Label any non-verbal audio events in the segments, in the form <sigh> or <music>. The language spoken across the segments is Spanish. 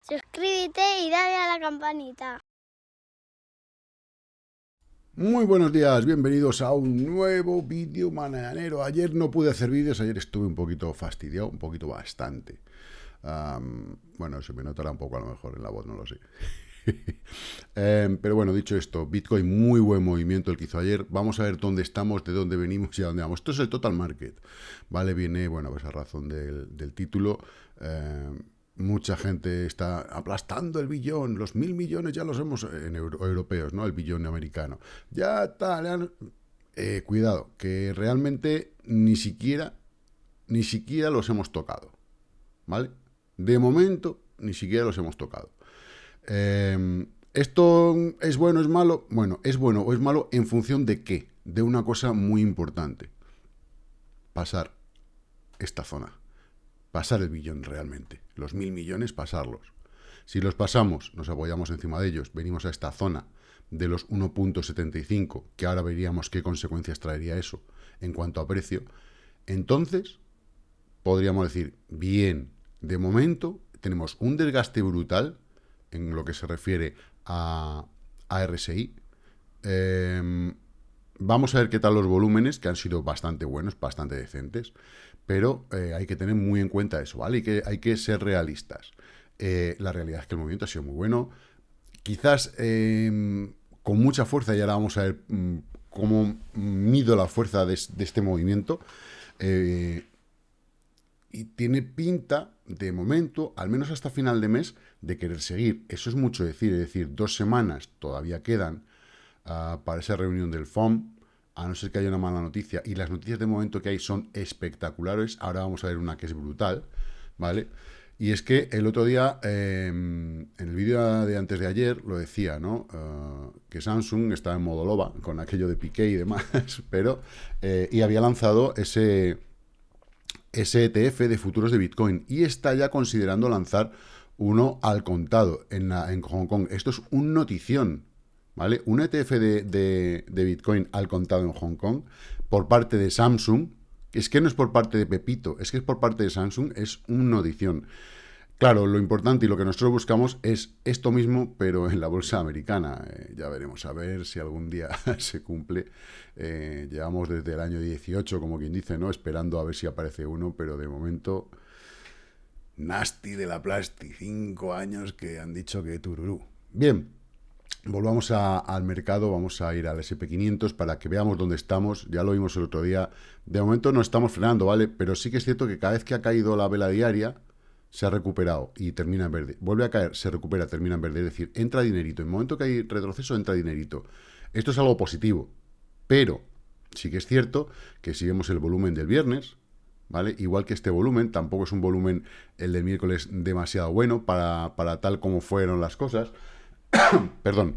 Suscríbete y dale a la campanita. Muy buenos días, bienvenidos a un nuevo vídeo mañanero. Ayer no pude hacer vídeos, ayer estuve un poquito fastidiado, un poquito bastante. bueno, se me notará un poco a lo mejor en la voz, no lo sé. <laughs> Em, pero bueno, dicho esto, Bitcoin, muy buen movimiento el que hizo ayer. Vamos a ver dónde estamos, de dónde venimos y a dónde vamos. Esto es el total market, ¿vale? Viene, bueno, pues a razón del, título. Em, mucha gente está aplastando el billón, los mil millones ya los hemos en europeos, ¿no? El billón americano. Ya está, eh, cuidado, que realmente ni siquiera, ni siquiera los hemos tocado, ¿vale? De momento, ni siquiera los hemos tocado. Em, ¿Esto es bueno es malo? Bueno, es bueno o es malo en función de qué? De una cosa muy importante. Pasar esta zona. Pasar el billón realmente. Los mil millones, pasarlos. Si los pasamos, nos apoyamos encima de ellos, venimos a esta zona de los 1.75, que ahora veríamos qué consecuencias traería eso en cuanto a precio, entonces podríamos decir, bien, de momento tenemos un desgaste brutal en lo que se refiere a, RSI. Em, vamos a ver qué tal los volúmenes, que han sido bastante buenos, bastante decentes, pero eh, hay que tener muy en cuenta eso, ¿vale? Y que, hay que ser realistas. Eh, la realidad es que el movimiento ha sido muy bueno. Quizás em, con mucha fuerza, y ahora vamos a ver mm, cómo mido la fuerza de, este movimiento. Eh, y tiene pinta, de momento, al menos hasta final de mes, de querer seguir. Eso es mucho decir, es decir, dos semanas todavía quedan ah, para esa reunión del FOM, a no ser que haya una mala noticia. Y las noticias de momento que hay son espectaculares. Ahora vamos a ver una que es brutal, ¿vale? Y es que el otro día, em, en el vídeo de antes de ayer, lo decía, ¿no? Ah, que Samsung estaba en modo loba, con aquello de Piqué y demás, <laughs> pero... Eh, y había lanzado ese ese ETF de futuros de Bitcoin y está ya considerando lanzar uno al contado en, en Hong Kong. Esto es un notición, ¿vale? Un ETF de, Bitcoin al contado en Hong Kong por parte de Samsung, es que no es por parte de Pepito, es que es por parte de Samsung, es una notición. Claro, lo importante y lo que nosotros buscamos es esto mismo, pero en la bolsa americana. Eh, ya veremos, a ver si algún día <laughs> se cumple. Eh, llevamos desde el año 18, como quien dice, ¿no? Esperando a ver si aparece uno, pero de momento... Nasty de la Plasti, cinco años que han dicho que tururú. Bien, volvamos al mercado, vamos a ir al SP500 para que veamos dónde estamos. Ya lo vimos el otro día. De momento no estamos frenando, ¿vale? Pero sí que es cierto que cada vez que ha caído la vela diaria se ha recuperado y termina en verde. Vuelve a caer, se recupera, termina en verde. Es decir, entra dinerito. En el momento que hay retroceso, entra dinerito. Esto es algo positivo. Pero sí que es cierto que si vemos el volumen del viernes, ¿vale? Igual que este volumen, tampoco es un volumen, el del miércoles, demasiado bueno para, para tal como fueron las cosas. <coughs> Perdón.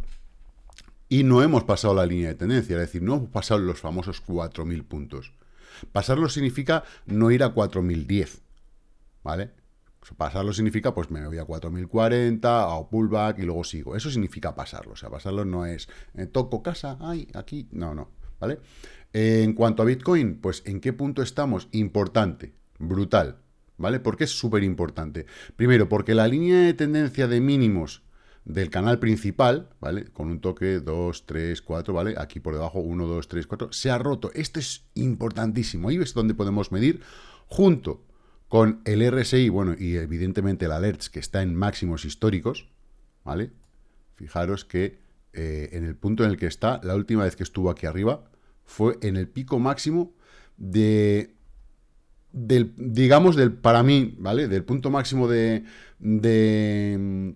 Y no hemos pasado la línea de tendencia, es decir, no hemos pasado los famosos 4.000 puntos. Pasarlo significa no ir a 4.010, ¿vale? Pasarlo significa, pues me voy a 4040, a pullback y luego sigo. Eso significa pasarlo. O sea, pasarlo no es eh, toco casa, ay, aquí. No, no. ¿Vale? en cuanto a Bitcoin, pues ¿en qué punto estamos? Importante, brutal. ¿Vale? Porque es súper importante. Primero, porque la línea de tendencia de mínimos del canal principal, ¿vale? Con un toque 2, 3, 4, ¿vale? Aquí por debajo 1, 2, 3, 4, se ha roto. Esto es importantísimo. Ahí es donde podemos medir junto con el RSI, bueno, y evidentemente el alerts que está en máximos históricos, ¿vale? Fijaros que eh, en el punto en el que está, la última vez que estuvo aquí arriba, fue en el pico máximo de, del, digamos, del, para mí, ¿vale? Del punto máximo de, de,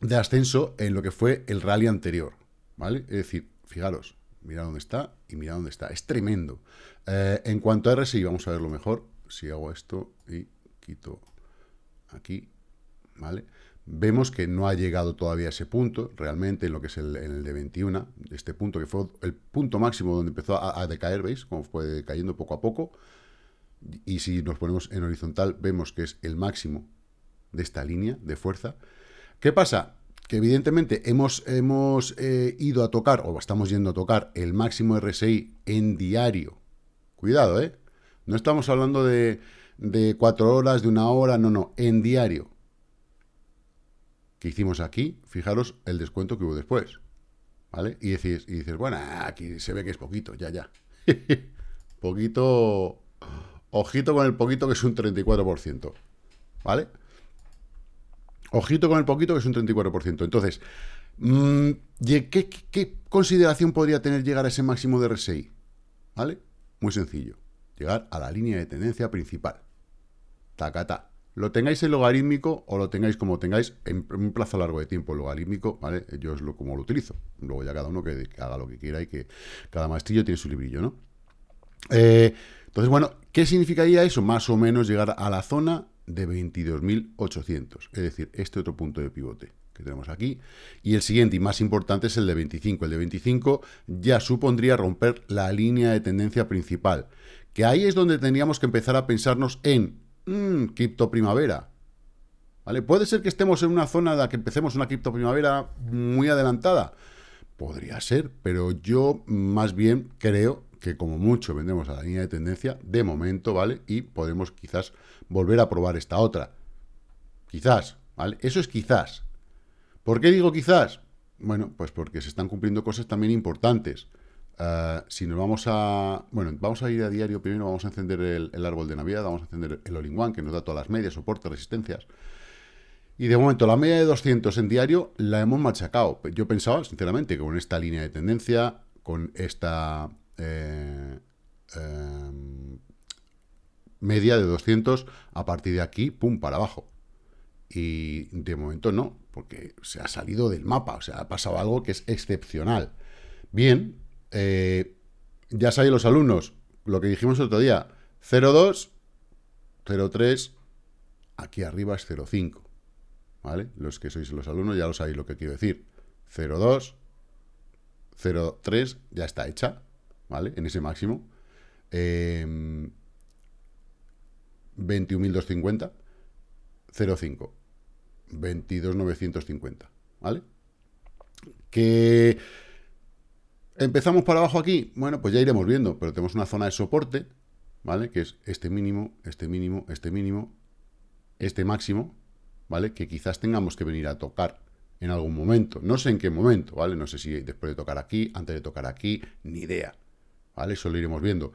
de ascenso en lo que fue el rally anterior, ¿vale? Es decir, fijaros, mira dónde está y mira dónde está, es tremendo. Eh, en cuanto a RSI, vamos a verlo mejor, si hago esto y quito aquí, ¿vale? Vemos que no ha llegado todavía a ese punto, realmente, en lo que es el, en el de 21, este punto que fue el punto máximo donde empezó a, decaer, ¿veis? Como fue decayendo poco a poco. Y si nos ponemos en horizontal, vemos que es el máximo de esta línea de fuerza. ¿Qué pasa? Que evidentemente hemos, hemos eh, ido a tocar, o estamos yendo a tocar, el máximo RSI en diario. Cuidado, ¿eh? No estamos hablando de, cuatro horas, de una hora, no, no, en diario. Que hicimos aquí, fijaros el descuento que hubo después. ¿Vale? Y dices, y dices, bueno, aquí se ve que es poquito, ya, ya. <laughs> poquito, ojito con el poquito que es un 34%. ¿Vale? Ojito con el poquito que es un 34%. Entonces, mm, ¿qué, ¿qué, consideración podría tener llegar a ese máximo de RSI? ¿Vale? Muy sencillo. Llegar a la línea de tendencia principal. Tacata. Lo tengáis en logarítmico o lo tengáis como tengáis en un plazo largo de tiempo logarítmico, ¿vale? Yo es lo, como lo utilizo. Luego ya cada uno que, haga lo que quiera y que cada maestrillo tiene su librillo, ¿no? Eh, entonces, bueno, ¿qué significaría eso? Más o menos llegar a la zona de 22.800, es decir, este otro punto de pivote que tenemos aquí, y el siguiente y más importante es el de 25. El de 25 ya supondría romper la línea de tendencia principal, que ahí es donde tendríamos que empezar a pensarnos en mmm, cripto primavera. ¿Vale? Puede ser que estemos en una zona de la que empecemos una cripto primavera muy adelantada. Podría ser, pero yo más bien creo que como mucho vendemos a la línea de tendencia de momento, ¿vale? Y podemos quizás volver a probar esta otra. Quizás, ¿vale? Eso es quizás. ¿Por qué digo quizás? Bueno, pues porque se están cumpliendo cosas también importantes. Eh, si nos vamos a... Bueno, vamos a ir a diario primero, vamos a encender el, árbol de Navidad, vamos a encender el All-in-One, que nos da todas las medias, soporte, resistencias. Y de momento, la media de 200 en diario la hemos machacado. Yo pensaba, sinceramente, que con esta línea de tendencia, con esta eh, em, media de 200, a partir de aquí, pum, para abajo. Y de momento no, porque se ha salido del mapa, o sea, ha pasado algo que es excepcional. Bien, eh, ya saben los alumnos, lo que dijimos el otro día, 0,2, 0,3, aquí arriba es 0,5, ¿vale? Los que sois los alumnos ya lo sabéis lo que quiero decir. 0,2, 0,3 ya está hecha, ¿vale? En ese máximo. Eh, 21.250, 0,5, 22.950, ¿vale? Que empezamos para abajo aquí, bueno, pues ya iremos viendo, pero tenemos una zona de soporte, ¿vale? Que es este mínimo, este mínimo, este mínimo, este máximo, ¿vale? Que quizás tengamos que venir a tocar en algún momento. No sé en qué momento, ¿vale? No sé si después de tocar aquí, antes de tocar aquí, ni idea, ¿vale? Eso lo iremos viendo.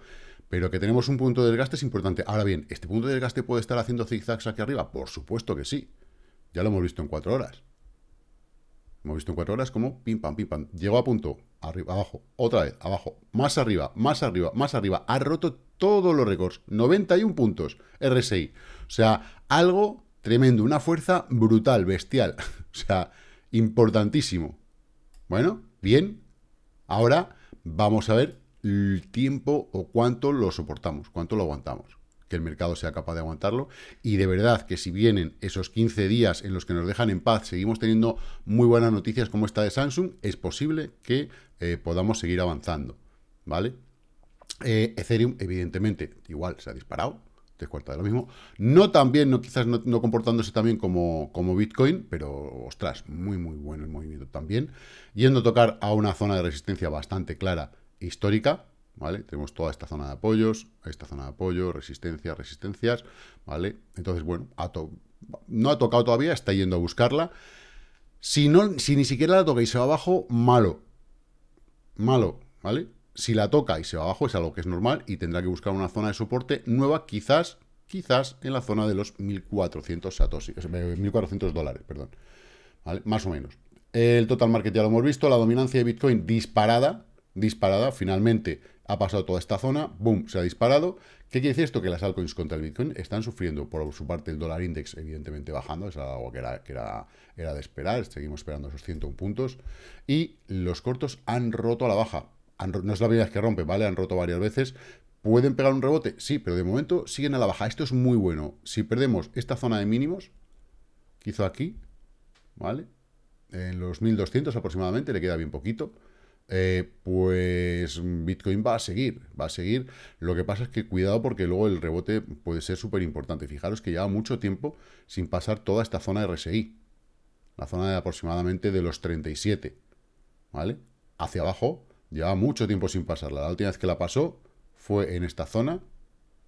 Pero que tenemos un punto de desgaste es importante. Ahora bien, ¿este punto de desgaste puede estar haciendo zigzags aquí arriba? Por supuesto que sí. Ya lo hemos visto en cuatro horas. Hemos visto en cuatro horas como pim, pam, pim, pam. Llegó a punto, arriba, abajo, otra vez, abajo, más arriba, más arriba, más arriba. Ha roto todos los récords. 91 puntos RSI. O sea, algo tremendo, una fuerza brutal, bestial. <laughs> o sea, importantísimo. Bueno, bien. Ahora vamos a ver el tiempo o cuánto lo soportamos, cuánto lo aguantamos que el mercado sea capaz de aguantarlo. Y de verdad que si vienen esos 15 días en los que nos dejan en paz, seguimos teniendo muy buenas noticias como esta de Samsung, es posible que eh, podamos seguir avanzando, ¿vale? Eh, Ethereum, evidentemente, igual se ha disparado, tres cuartos de lo mismo, no tan bien, no, quizás no, no, comportándose también como, como Bitcoin, pero, ostras, muy, muy bueno el movimiento también, yendo a tocar a una zona de resistencia bastante clara, histórica, ¿vale? Tenemos toda esta zona de apoyos, esta zona de apoyo, resistencias, resistencias, ¿vale? Entonces, bueno, no ha tocado todavía, está yendo a buscarla. Si, no, si ni siquiera la toca y se va abajo, malo. Malo, ¿vale? Si la toca y se va abajo es algo que es normal y tendrá que buscar una zona de soporte nueva, quizás, quizás en la zona de los 1.400 satoshi, 1.400 dólares, perdón. Más o menos. El total market ya lo hemos visto, la dominancia de Bitcoin disparada, disparada, finalmente ha pasado toda esta zona, boom, se ha disparado. ¿Qué quiere decir esto? Que las altcoins contra el Bitcoin están sufriendo, por su parte, el dólar index, evidentemente, bajando, es algo que era, que era, era de esperar, seguimos esperando esos 101 puntos, y los cortos han roto a la baja. no es la primera vez que rompe, ¿vale? Han roto varias veces. ¿Pueden pegar un rebote? Sí, pero de momento siguen a la baja. Esto es muy bueno. Si perdemos esta zona de mínimos, que hizo aquí, ¿vale? En los 1200 aproximadamente, le queda bien poquito eh, pues Bitcoin va a seguir, va a seguir. Lo que pasa es que cuidado porque luego el rebote puede ser súper importante. Fijaros que lleva mucho tiempo sin pasar toda esta zona de RSI. La zona de aproximadamente de los 37, ¿vale? Hacia abajo, lleva mucho tiempo sin pasarla. La última vez que la pasó fue en esta zona,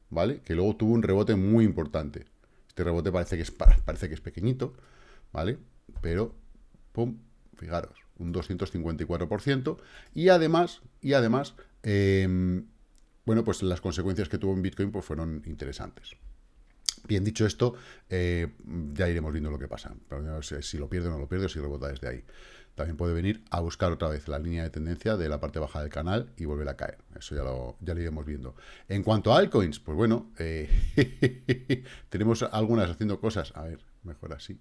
¿vale? Que luego tuvo un rebote muy importante. Este rebote parece que es, parece que es pequeñito, ¿vale? Pero, pum, fijaros, un 254%. Y además, y además, em, bueno, pues las consecuencias que tuvo en Bitcoin pues fueron interesantes. Bien, dicho esto, eh, ya iremos viendo lo que pasa. si lo pierde o no lo pierde, si rebota desde ahí. También puede venir a buscar otra vez la línea de tendencia de la parte baja del canal y volver a caer. Eso ya lo, ya lo iremos viendo. En cuanto a altcoins, pues bueno, eh, <laughs> tenemos algunas haciendo cosas, a ver, mejor así,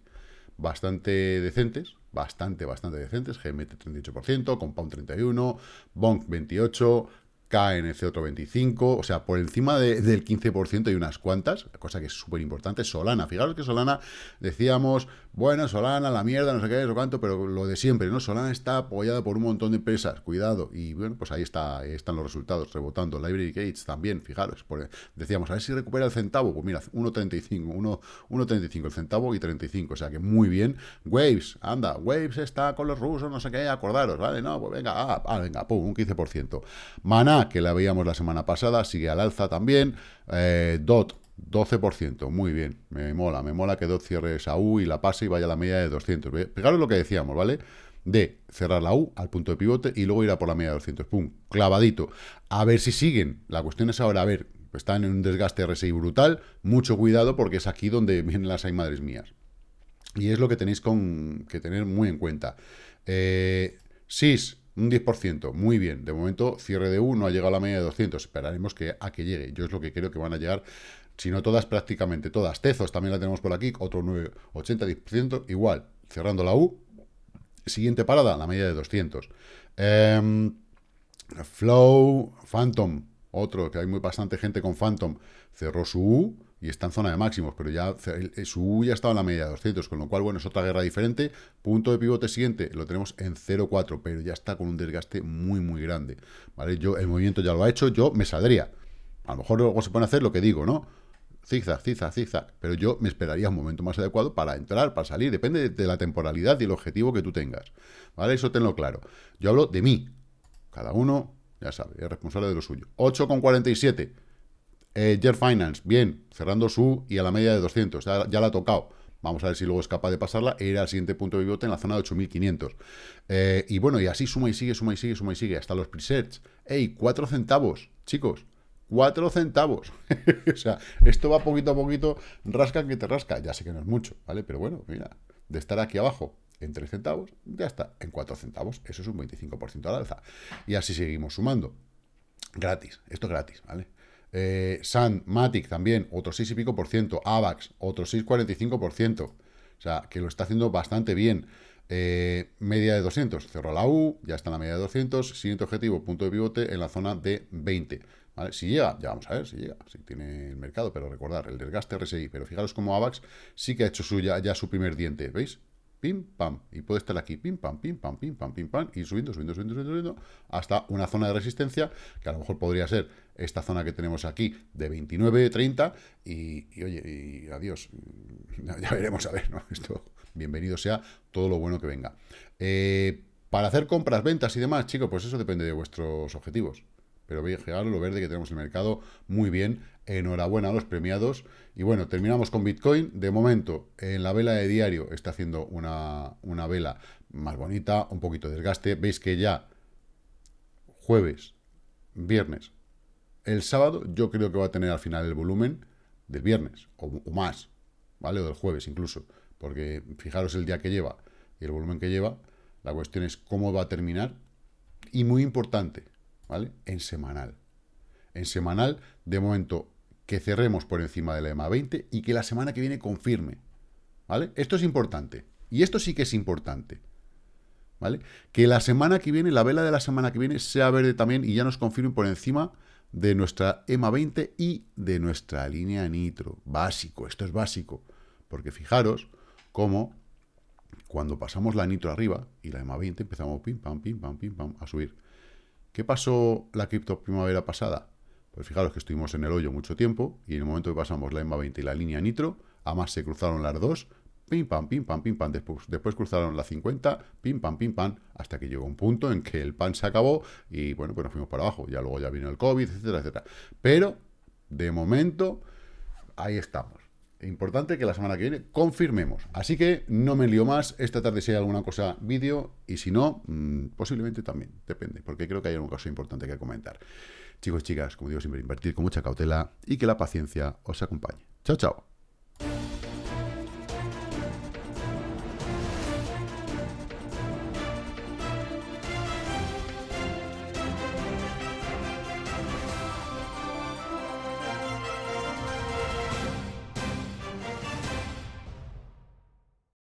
bastante decentes, bastante, bastante decentes. GMT 38%, Compound 31%, Bonk 28%, ese otro 25, o sea, por encima del 15% hay unas cuantas, cosa que es súper importante. Solana, fijaros que Solana, decíamos, bueno, Solana, la mierda, no sé qué, no cuánto, pero lo de siempre, ¿no? Solana está apoyada por un montón de empresas, cuidado, y bueno, pues ahí, está, están los resultados, rebotando. Library Gates también, fijaros, decíamos, a ver si recupera el centavo, pues mira, 1.35, 1.35 el centavo y 35, o sea que muy bien. Waves, anda, Waves está con los rusos, no sé qué, acordaros, ¿vale? No, pues venga, ah, ah venga, pum, un 15%. Que la veíamos la semana pasada, sigue al alza también. Eh, DOT, 12%, muy bien, me mola, me mola que DOT cierre esa U y la pase y vaya a la media de 200. Fijaros lo que decíamos, ¿vale? De cerrar la U al punto de pivote y luego ir a por la media de 200. Pum, clavadito. A ver si siguen. La cuestión es ahora, a ver, están en un desgaste RSI brutal, mucho cuidado porque es aquí donde <laughs> vienen las hay madres mías. Y es lo que tenéis con, que tener muy en cuenta. Eh, SIS, un 10%, muy bien. De momento, cierre de U no ha llegado a la media de 200. Esperaremos que, a que llegue. Yo es lo que creo que van a llegar, si no todas, prácticamente todas. Tezos también la tenemos por aquí, otro 9, 80, 10%. Igual, cerrando la U. Siguiente parada, la media de 200. Em, Flow, Phantom, otro, que hay muy bastante gente con Phantom, cerró su U y está en zona de máximos, pero ya su U ya estaba en la media de 200, con lo cual, bueno, es otra guerra diferente. Punto de pivote siguiente, lo tenemos en 0,4, pero ya está con un desgaste muy, muy grande, ¿vale? Yo, el movimiento ya lo ha hecho, yo me saldría. A lo mejor luego se pone a hacer lo que digo, ¿no? Zigzag, zigzag, zigzag. Pero yo me esperaría un momento más adecuado para entrar, para salir. Depende de la temporalidad y el objetivo que tú tengas. ¿Vale? Eso tenlo claro. Yo hablo de mí. Cada uno, ya sabe, es responsable de lo suyo. 8,47. Eh, Finance, bien, cerrando su y a la media de 200, ya, la ha tocado. Vamos a ver si luego es capaz de pasarla e ir al siguiente punto de pivote en la zona de 8500. Eh, y bueno, y así suma y sigue, suma y sigue, suma y sigue, hasta los presets. ¡Ey! 4 centavos, chicos. 4 centavos. <laughs> o sea, esto va poquito a poquito, rasca que te rasca. Ya sé que no es mucho, ¿vale? Pero bueno, mira, de estar aquí abajo en 3 centavos, ya está, en 4 centavos. Eso es un 25% al alza. Y así seguimos sumando. Gratis, esto es gratis, ¿vale? Eh, Sun, Matic también, otro 6 y pico por ciento. AVAX, otro 6,45 por ciento. O sea, que lo está haciendo bastante bien. Eh, media de 200, cerró la U, ya está en la media de 200. Siguiente objetivo, punto de pivote en la zona de 20. Si llega, ya vamos a ver si llega, si tiene el mercado, pero recordar, el desgaste RSI. Pero fijaros como AVAX sí que ha hecho suya ya su primer diente, ¿veis? Pim, pam, y puede estar aquí, pim, pam, pim, pam, pim, pam, pim, pam, y subiendo, subiendo, subiendo, subiendo, subiendo, hasta una zona de resistencia, que a lo mejor podría ser esta zona que tenemos aquí, de 29, 30, y, oye, y adiós, <laughs> ya veremos a ver, ¿no? <laughs> Esto, bienvenido sea todo lo bueno que venga. Eh, para hacer compras, ventas y demás, chicos, pues eso depende de vuestros objetivos. Pero fijaros lo verde que tenemos en el mercado, muy bien, enhorabuena a los premiados. Y bueno, terminamos con Bitcoin. De momento, en la vela de diario está haciendo una, una vela más bonita, un poquito de desgaste. Veis que ya jueves, viernes, el sábado yo creo que va a tener al final el volumen del viernes, o, o más, ¿vale? O del jueves incluso, porque fijaros el día que lleva y el volumen que lleva, la cuestión es cómo va a terminar, y muy importante, ¿vale? En semanal. En semanal, de momento, que cerremos por encima de la EMA 20 y que la semana que viene confirme. ¿Vale? Esto es importante. Y esto sí que es importante. ¿Vale? Que la semana que viene, la vela de la semana que viene, sea verde también y ya nos confirme por encima de nuestra EMA 20 y de nuestra línea nitro. Básico, esto es básico. Porque fijaros cómo cuando pasamos la nitro arriba y la EMA 20 empezamos pim, pam, pim, pam, pim, pam, a subir. ¿Qué pasó la cripto primavera pasada? Pues fijaros que estuvimos en el hoyo mucho tiempo y en el momento que pasamos la EMA 20 y la línea nitro, además se cruzaron las dos, pim pam, pim pam, pim pam, después, después cruzaron la 50, pim pam, pim pam, hasta que llegó un punto en que el pan se acabó y bueno, pues nos fuimos para abajo, ya luego ya vino el COVID, etcétera, etcétera. Pero De momento, ahí estamos. Importante que la semana que viene confirmemos. Así que no me lío más. Esta tarde si hay alguna cosa vídeo y si no, mm, posiblemente también. Depende, porque creo que hay algún caso importante que comentar. Chicos y chicas, como digo siempre, invertir con mucha cautela y que la paciencia os acompañe. Chao, chao.